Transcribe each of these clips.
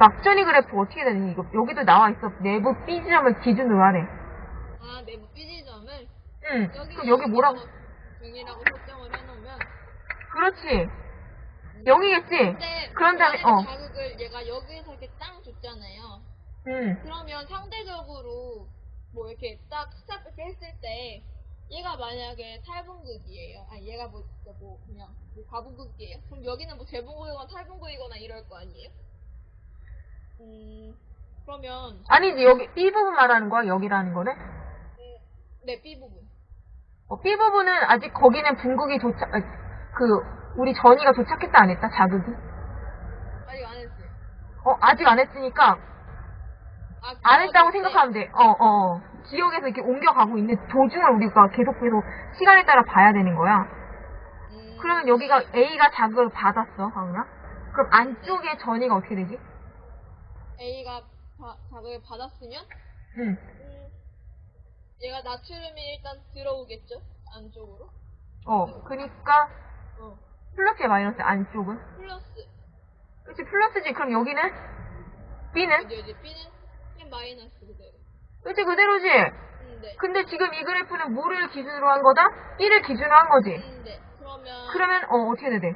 막전위 그래프 어떻게 되니? 이거 여기도 나와 있어. 내부 B 지점을 기준으로 하래. 아, 내부 B 지점을 응. 여기 그럼 여기 뭐라고? 0이라고 설정을 해놓으면 그렇지. 0이겠지? 근데 그런 다음에, 어. 자극을 얘가 여기에서 이렇게 땅 줬잖아요. 응. 그러면 상대적으로 뭐 이렇게 딱 stop 이렇게 했을 때 얘가 만약에 탈분극이에요. 아니 얘가 뭐, 뭐 그냥 뭐 과분극이에요. 그럼 여기는 뭐 재분극이거나 탈분극이거나 이럴 거 아니에요? 음 그러면 아니지, 여기 B 부분 말하는 거야? 여기라는 거네? 네 B 부분. 어, B 부분은 아직 거기는 분국이 도착, 아, 그, 우리 전이가 도착했다 안 했다? 자극이? 아직 안 했어요. 어, 아직 안 했으니까 아, 안 했다고 생각하면 돼. 어, 어, 어. 기억에서 이렇게 옮겨가고 있는 도중을 우리가 계속 계속 시간에 따라 봐야 되는 거야. 음, 그러면 여기가 A가 자극을 받았어, 강우야? 그럼 안쪽에 전이가 어떻게 되지? A가 자, 자극을 받았으면 응. 음, 얘가 나트륨이 일단 들어오겠죠 안쪽으로. 어, 그니까 어 플러스야 마이너스 안쪽은? 플러스 그치, 플러스지. 그럼 여기는? B는? 어디 어디 B는 B는 마이너스 그대로. 그치, 그대로지? 음, 네. 근데 지금 이 그래프는 뭐를 기준으로 한 거다? B를 기준으로 한 거지? 음, 네. 그러면 그러면, 어, 어떻게 돼?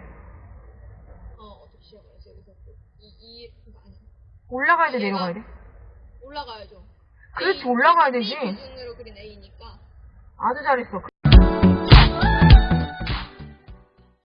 어 어떻게 시작해야지 여기서 이 이 아니 올라가야 돼, 내려가야 돼? 올라가야죠. 그렇지, 올라가야 되지. 기준으로 그린 A니까 아주 잘했어.